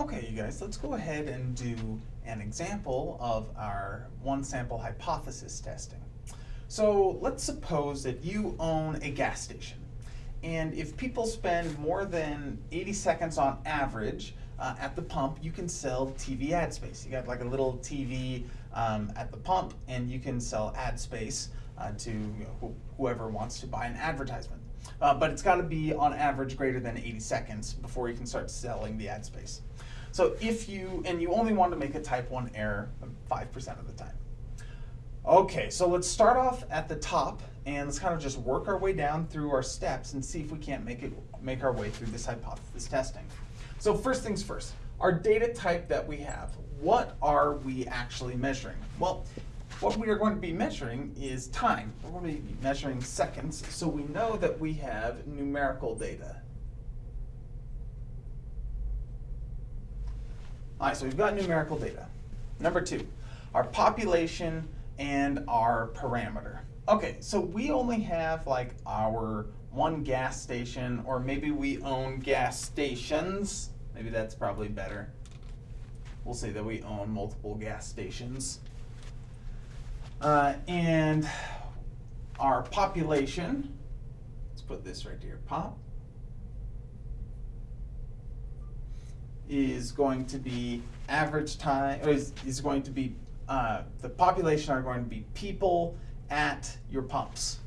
Okay, you guys, let's go ahead and do an example of our one sample hypothesis testing. So let's suppose that you own a gas station. And if people spend more than 80 seconds on average uh, at the pump, you can sell TV ad space. You got like a little TV um, at the pump and you can sell ad space uh, to you know, wh whoever wants to buy an advertisement. Uh, but it's got to be on average greater than 80 seconds before you can start selling the ad space. So if you, and you only want to make a type 1 error 5% of the time. Okay, so let's start off at the top and let's kind of just work our way down through our steps and see if we can't make it make our way through this hypothesis testing. So first things first, our data type that we have, what are we actually measuring? Well, what we are going to be measuring is time. We're going to be measuring seconds, so we know that we have numerical data. All right, so we've got numerical data. Number two, our population and our parameter. Okay, so we only have like our one gas station, or maybe we own gas stations. Maybe that's probably better. We'll say that we own multiple gas stations. Uh, and our population, let's put this right here, pop, is going to be average time, is, is going to be, uh, the population are going to be people at your pumps,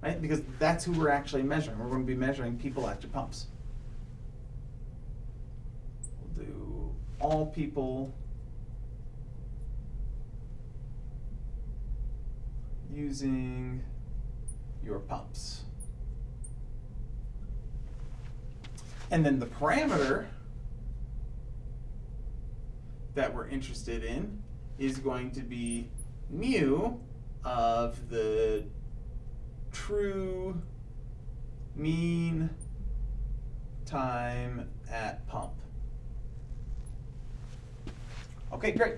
right? Because that's who we're actually measuring. We're going to be measuring people at your pumps. We'll do all people using your pumps. And then the parameter that we're interested in is going to be mu of the true mean time at pump. Okay, great.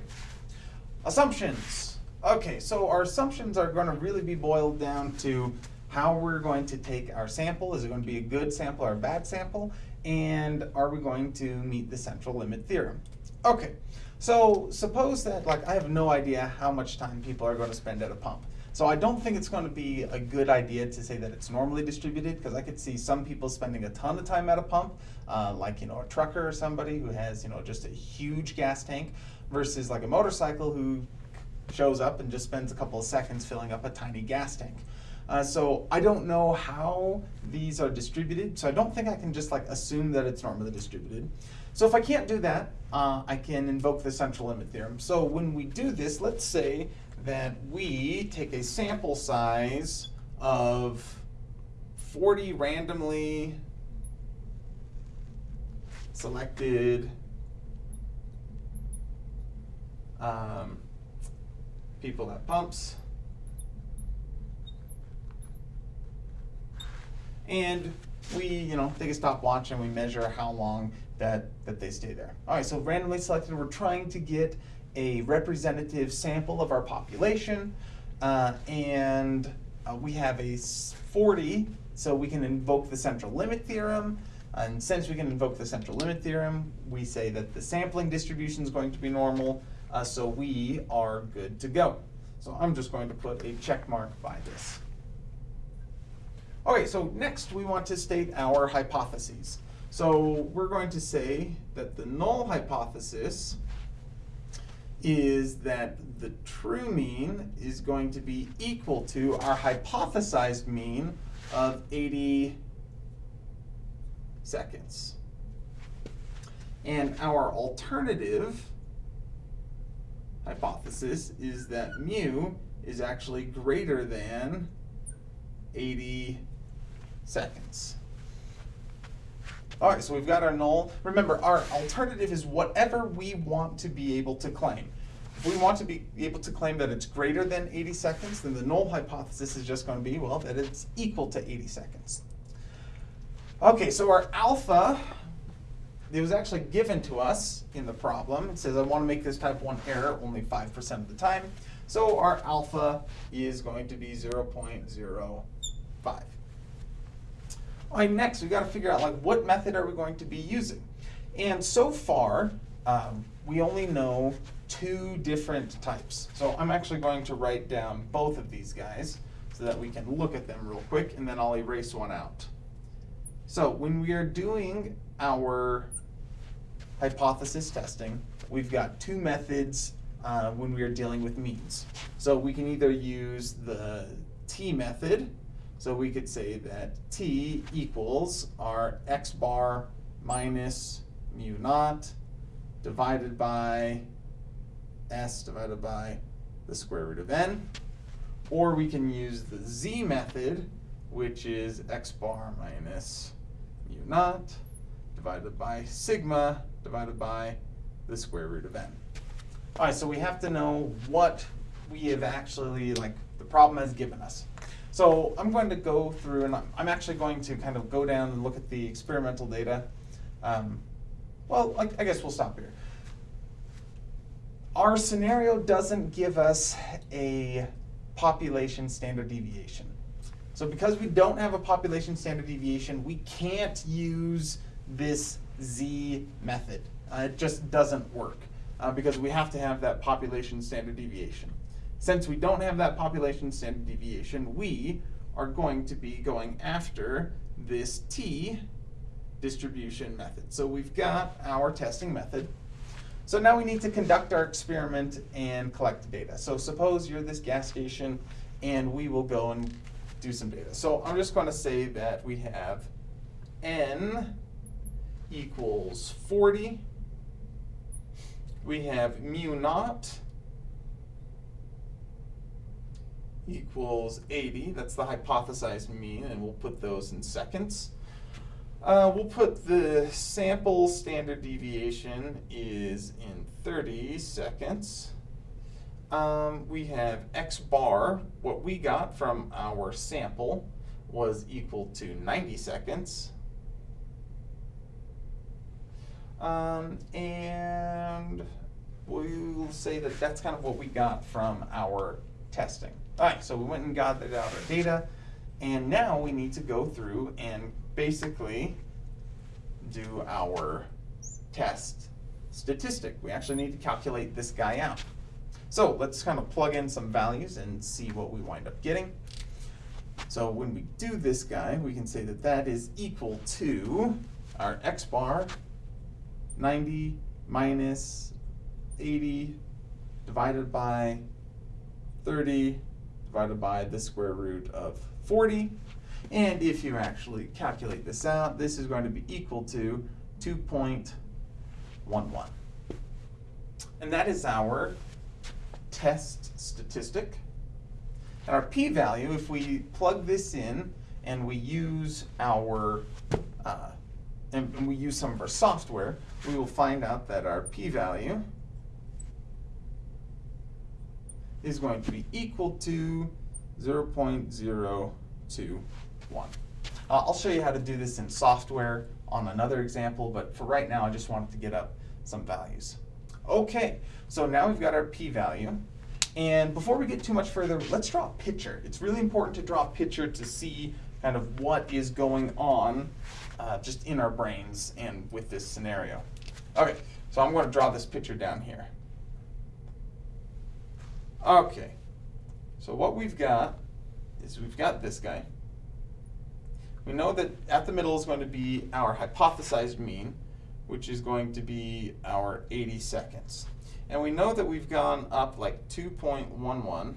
Assumptions. Okay, so our assumptions are going to really be boiled down to how we're going to take our sample. Is it going to be a good sample or a bad sample? And are we going to meet the central limit theorem? Okay, so suppose that like I have no idea how much time people are going to spend at a pump. So I don't think it's going to be a good idea to say that it's normally distributed because I could see some people spending a ton of time at a pump, uh, like you know a trucker or somebody who has you know just a huge gas tank, versus like a motorcycle who shows up and just spends a couple of seconds filling up a tiny gas tank. Uh, so I don't know how these are distributed, so I don't think I can just like assume that it's normally distributed. So if I can't do that, uh, I can invoke the central limit theorem. So when we do this, let's say that we take a sample size of 40 randomly selected um, people at pumps. And we, you know, take a stopwatch and we measure how long that, that they stay there. All right, so randomly selected, we're trying to get a representative sample of our population, uh, and uh, we have a 40, so we can invoke the central limit theorem, and since we can invoke the central limit theorem, we say that the sampling distribution is going to be normal, uh, so we are good to go. So I'm just going to put a check mark by this. Okay, so next we want to state our hypotheses. So we're going to say that the null hypothesis is that the true mean is going to be equal to our hypothesized mean of 80 seconds. And our alternative hypothesis is that mu is actually greater than 80 seconds. All right, so we've got our null. Remember, our alternative is whatever we want to be able to claim. If we want to be able to claim that it's greater than 80 seconds, then the null hypothesis is just going to be, well, that it's equal to 80 seconds. Okay, so our alpha, it was actually given to us in the problem. It says I want to make this type 1 error only 5% of the time. So our alpha is going to be 0.05. All right, next we've got to figure out like what method are we going to be using. And so far, um, we only know two different types. So I'm actually going to write down both of these guys so that we can look at them real quick and then I'll erase one out. So when we are doing our hypothesis testing, we've got two methods uh, when we are dealing with means. So we can either use the t method, so we could say that t equals our x bar minus mu naught divided by s divided by the square root of n. Or we can use the z method, which is x bar minus mu naught divided by sigma divided by the square root of n. All right, so we have to know what we have actually, like, the problem has given us. So I'm going to go through, and I'm actually going to kind of go down and look at the experimental data. Um, well, I, I guess we'll stop here. Our scenario doesn't give us a population standard deviation. So because we don't have a population standard deviation, we can't use this Z method. Uh, it just doesn't work uh, because we have to have that population standard deviation. Since we don't have that population standard deviation, we are going to be going after this T distribution method. So we've got our testing method. So now we need to conduct our experiment and collect data. So suppose you're this gas station and we will go and do some data. So I'm just going to say that we have n equals 40. We have mu naught equals 80. That's the hypothesized mean, and we'll put those in seconds. Uh, we'll put the sample standard deviation is in 30 seconds. Um, we have x bar, what we got from our sample was equal to 90 seconds. Um, and we'll say that that's kind of what we got from our testing. All right, so we went and gathered out our data, and now we need to go through and basically do our test statistic. We actually need to calculate this guy out. So let's kind of plug in some values and see what we wind up getting. So when we do this guy, we can say that that is equal to our x bar 90 minus 80 divided by 30 divided by the square root of 40. And if you actually calculate this out, this is going to be equal to 2.11. And that is our test statistic. And our p-value, if we plug this in and we use our uh, and, and we use some of our software, we will find out that our p-value is going to be equal to 0.021. Uh, I'll show you how to do this in software on another example, but for right now I just wanted to get up some values. Okay, so now we've got our p-value. And before we get too much further, let's draw a picture. It's really important to draw a picture to see kind of what is going on uh, just in our brains and with this scenario. Okay, so I'm going to draw this picture down here. Okay, so what we've got is we've got this guy. We know that at the middle is going to be our hypothesized mean, which is going to be our 80 seconds. And we know that we've gone up like 2.11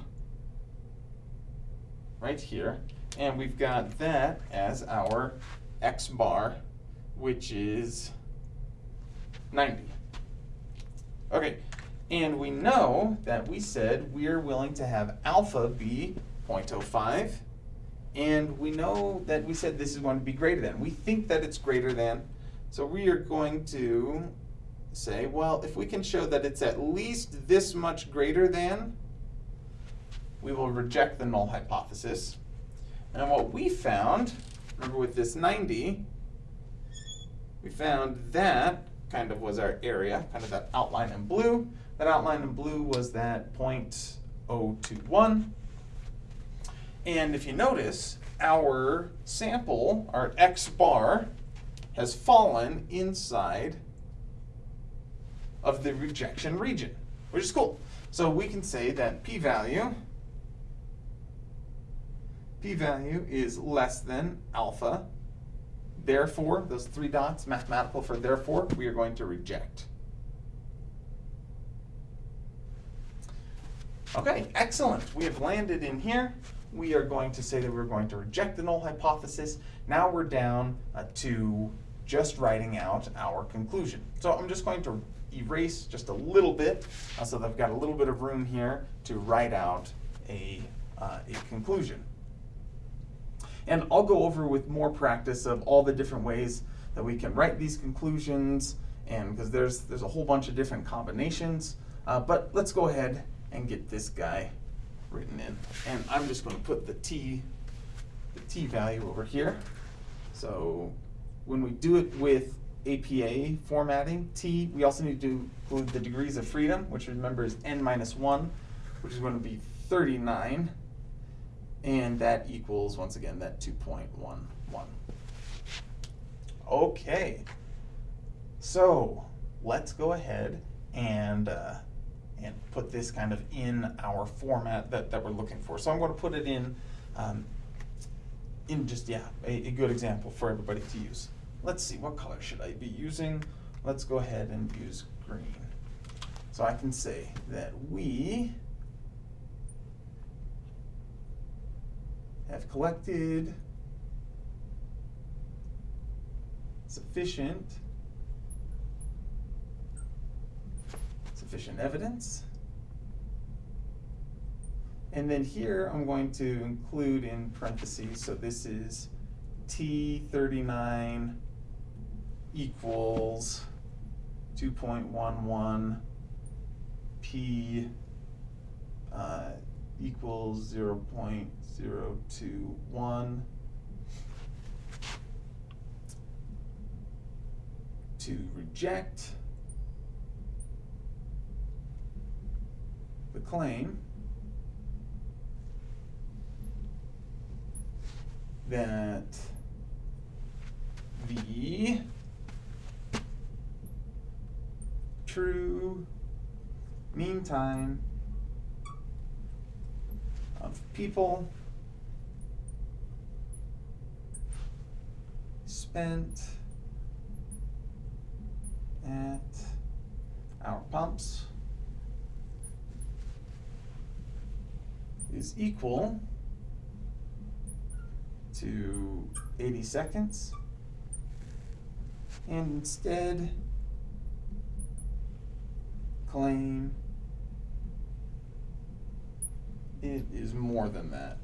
right here. And we've got that as our x bar, which is 90. Okay, and we know that we said we're willing to have alpha be 0.05, and we know that we said this is going to be greater than. We think that it's greater than, so we are going to say, well, if we can show that it's at least this much greater than, we will reject the null hypothesis. And what we found, remember with this 90, we found that kind of was our area, kind of that outline in blue. That outline in blue was that 0.021. And if you notice, our sample, our x bar, has fallen inside of the rejection region, which is cool. So we can say that p-value p-value is less than alpha. Therefore, those three dots, mathematical for therefore, we are going to reject. Okay, excellent. We have landed in here. We are going to say that we're going to reject the null hypothesis. Now we're down uh, to just writing out our conclusion. So I'm just going to erase just a little bit uh, so that I've got a little bit of room here to write out a, uh, a conclusion. And I'll go over with more practice of all the different ways that we can write these conclusions and because there's, there's a whole bunch of different combinations. Uh, but let's go ahead and get this guy written in. And I'm just going to put the t, the t value over here. So when we do it with APA formatting, t, we also need to include the degrees of freedom, which remember is n minus 1, which is going to be 39. And that equals, once again, that 2.11. Okay, so let's go ahead and, uh, and put this kind of in our format that, that we're looking for. So I'm going to put it in, um, in just, yeah, a, a good example for everybody to use. Let's see, what color should I be using? Let's go ahead and use green. So I can say that we have collected sufficient sufficient evidence. And then here I'm going to include in parentheses, so this is T39 equals 2.11 P uh, equals 0 0.021 to reject the claim that the true mean time people spent at our pumps is equal to 80 seconds. And instead claim it is more than that.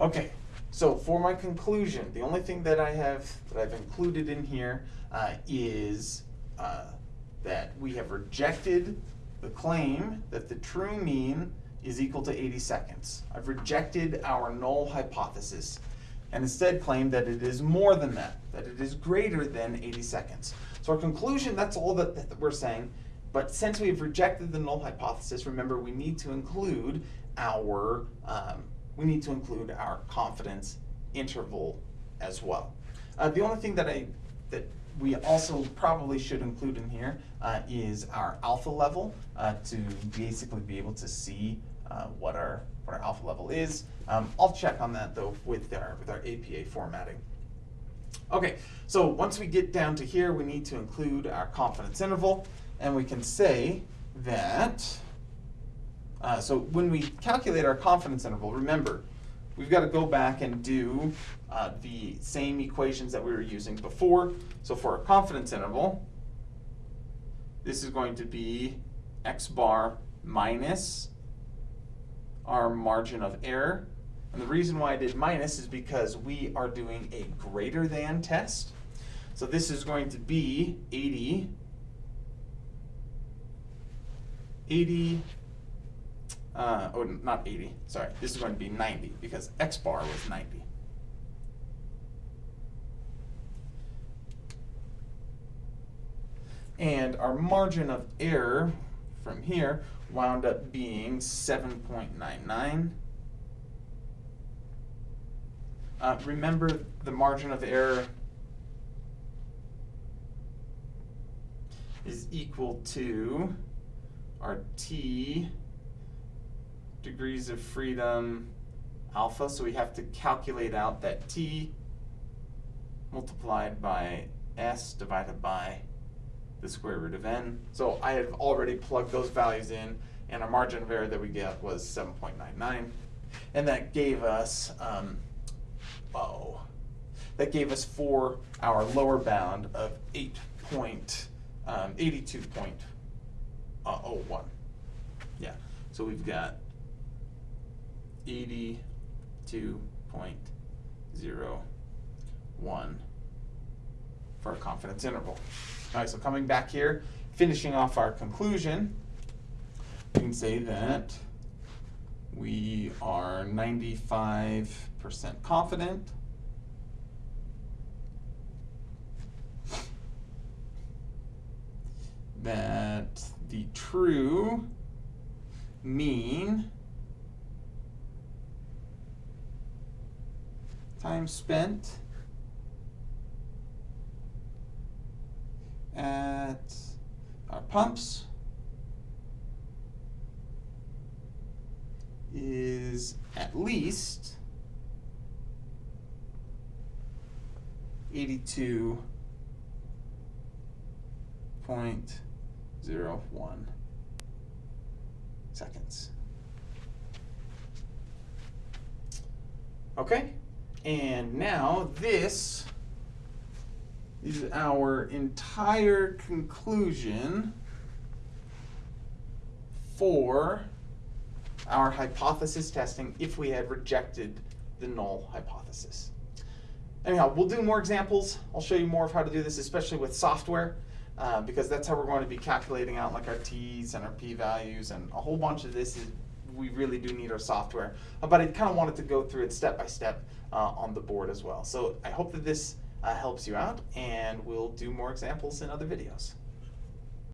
Okay, so for my conclusion, the only thing that I have that I've included in here uh, is uh, that we have rejected the claim that the true mean is equal to 80 seconds. I've rejected our null hypothesis and instead claim that it is more than that, that it is greater than 80 seconds. So our conclusion, that's all that, that we're saying. But since we've rejected the null hypothesis, remember we need to include our um, we need to include our confidence interval as well. Uh, the only thing that I that we also probably should include in here uh, is our alpha level uh, to basically be able to see uh, what our what our alpha level is. Um, I'll check on that though with our with our APA formatting. Okay, so once we get down to here, we need to include our confidence interval, and we can say that uh, so when we calculate our confidence interval, remember, we've got to go back and do uh, the same equations that we were using before. So for our confidence interval, this is going to be x bar minus our margin of error. And the reason why I did minus is because we are doing a greater than test. So this is going to be 80, 80 uh, oh, not 80, sorry. This is going to be 90 because x bar was 90. And our margin of error from here wound up being 7.99. Uh, remember the margin of error is equal to our t degrees of freedom alpha. So we have to calculate out that t multiplied by s divided by the square root of n. So I have already plugged those values in, and our margin of error that we get was 7.99. And that gave us, um, oh, that gave us for our lower bound of 8 point, um, 82.01. Yeah, so we've got 82.01 for our confidence interval. All right, so coming back here, finishing off our conclusion, we can say that we are 95% confident that the true mean time spent at our pumps is at least eighty-two point zero one seconds. Okay, and now this is our entire conclusion for our hypothesis testing if we had rejected the null hypothesis. Anyhow, we'll do more examples. I'll show you more of how to do this, especially with software, uh, because that's how we're going to be calculating out like our t's and our p-values and a whole bunch of this is we really do need our software. Uh, but I kind of wanted to go through it step by step uh, on the board as well. So I hope that this uh, helps you out, and we'll do more examples in other videos.